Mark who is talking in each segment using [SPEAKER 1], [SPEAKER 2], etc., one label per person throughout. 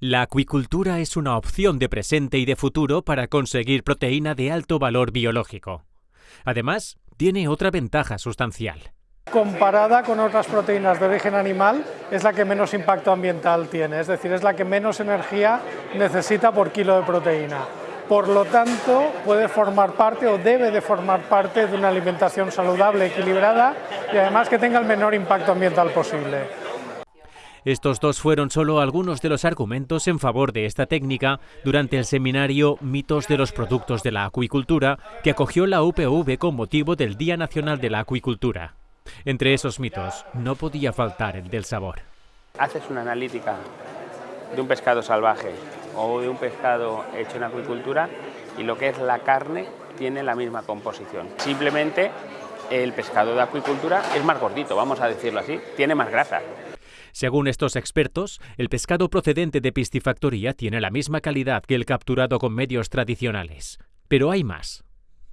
[SPEAKER 1] La acuicultura es una opción de presente y de futuro para conseguir proteína de alto valor biológico. Además, tiene otra ventaja sustancial.
[SPEAKER 2] Comparada con otras proteínas de origen animal, es la que menos impacto ambiental tiene, es decir, es la que menos energía necesita por kilo de proteína. Por lo tanto, puede formar parte o debe de formar parte de una alimentación saludable, equilibrada y además que tenga el menor impacto ambiental posible.
[SPEAKER 1] Estos dos fueron solo algunos de los argumentos en favor de esta técnica durante el seminario Mitos de los productos de la acuicultura que acogió la UPV con motivo del Día Nacional de la Acuicultura. Entre esos mitos no podía faltar el del sabor.
[SPEAKER 3] Haces una analítica de un pescado salvaje o de un pescado hecho en acuicultura y lo que es la carne tiene la misma composición. Simplemente el pescado de acuicultura es más gordito, vamos a decirlo así, tiene más grasa.
[SPEAKER 1] Según estos expertos, el pescado procedente de piscifactoría tiene la misma calidad que el capturado con medios tradicionales. Pero hay más.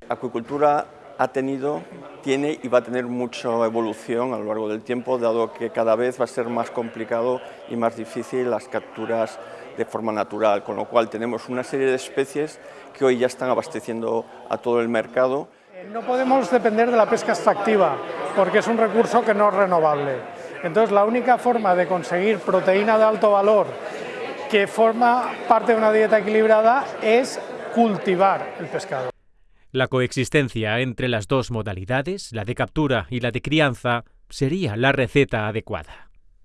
[SPEAKER 4] La acuicultura ha tenido, tiene y va a tener mucha evolución a lo largo del tiempo, dado que cada vez va a ser más complicado y más difícil las capturas de forma natural, con lo cual tenemos una serie de especies que hoy ya están abasteciendo a todo el mercado.
[SPEAKER 2] No podemos depender de la pesca extractiva, porque es un recurso que no es renovable. Entonces la única forma de conseguir proteína de alto valor que forma parte de una dieta equilibrada es cultivar el pescado.
[SPEAKER 1] La coexistencia entre las dos modalidades, la de captura y la de crianza, sería la receta adecuada.